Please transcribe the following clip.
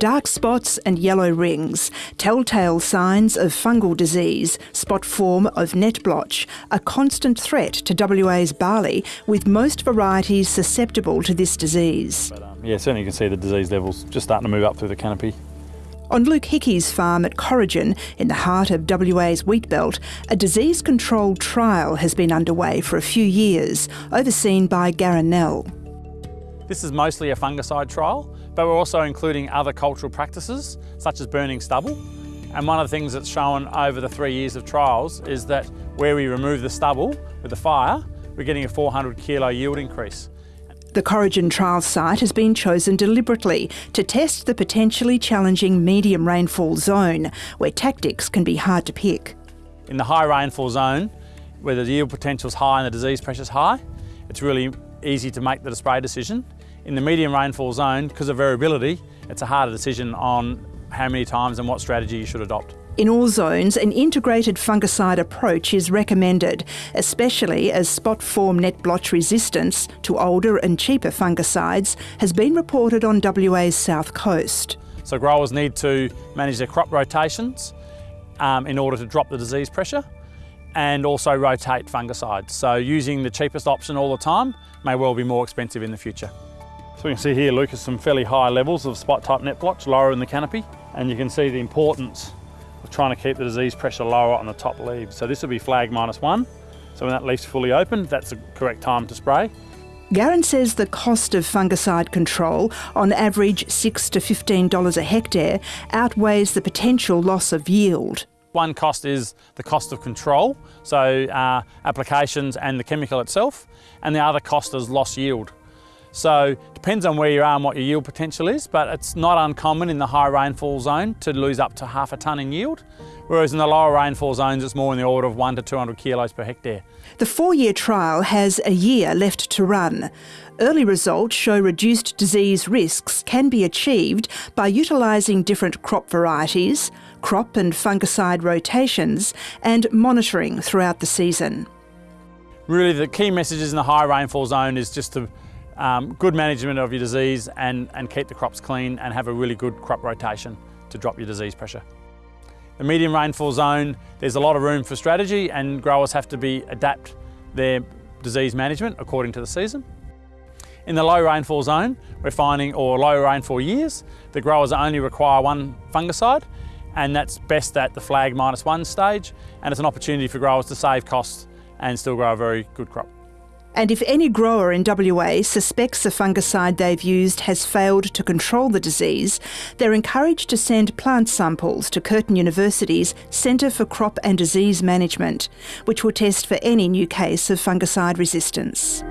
Dark spots and yellow rings, telltale signs of fungal disease, spot form of net blotch, a constant threat to WA's barley, with most varieties susceptible to this disease. But, um, yeah, certainly you can see the disease levels just starting to move up through the canopy. On Luke Hickey's farm at Corrigin, in the heart of WA's wheat belt, a disease control trial has been underway for a few years, overseen by Garron Nell. This is mostly a fungicide trial, but we're also including other cultural practices, such as burning stubble. And one of the things that's shown over the three years of trials is that where we remove the stubble with the fire, we're getting a 400 kilo yield increase. The Corrigin trial site has been chosen deliberately to test the potentially challenging medium rainfall zone, where tactics can be hard to pick. In the high rainfall zone, where the yield potential is high and the disease pressure is high, it's really easy to make the spray decision. In the medium rainfall zone, because of variability, it's a harder decision on how many times and what strategy you should adopt. In all zones, an integrated fungicide approach is recommended, especially as spot form net blotch resistance to older and cheaper fungicides has been reported on WA's south coast. So growers need to manage their crop rotations um, in order to drop the disease pressure and also rotate fungicides. So using the cheapest option all the time may well be more expensive in the future. So we can see here, Lucas, some fairly high levels of spot type net blotch lower in the canopy. And you can see the importance of trying to keep the disease pressure lower on the top leaves. So this will be flag minus one. So when that leaf's fully open, that's the correct time to spray. Garron says the cost of fungicide control, on average 6 to $15 a hectare, outweighs the potential loss of yield. One cost is the cost of control, so uh, applications and the chemical itself, and the other cost is loss yield. So it depends on where you are and what your yield potential is, but it's not uncommon in the high rainfall zone to lose up to half a tonne in yield, whereas in the lower rainfall zones it's more in the order of one to 200 kilos per hectare. The four-year trial has a year left to run. Early results show reduced disease risks can be achieved by utilising different crop varieties, crop and fungicide rotations, and monitoring throughout the season. Really the key messages in the high rainfall zone is just to um, good management of your disease and, and keep the crops clean and have a really good crop rotation to drop your disease pressure. The medium rainfall zone, there's a lot of room for strategy and growers have to be adapt their disease management according to the season. In the low rainfall zone, we're finding, or low rainfall years, the growers only require one fungicide and that's best at the flag minus one stage and it's an opportunity for growers to save costs and still grow a very good crop. And if any grower in WA suspects the fungicide they've used has failed to control the disease, they're encouraged to send plant samples to Curtin University's Centre for Crop and Disease Management, which will test for any new case of fungicide resistance.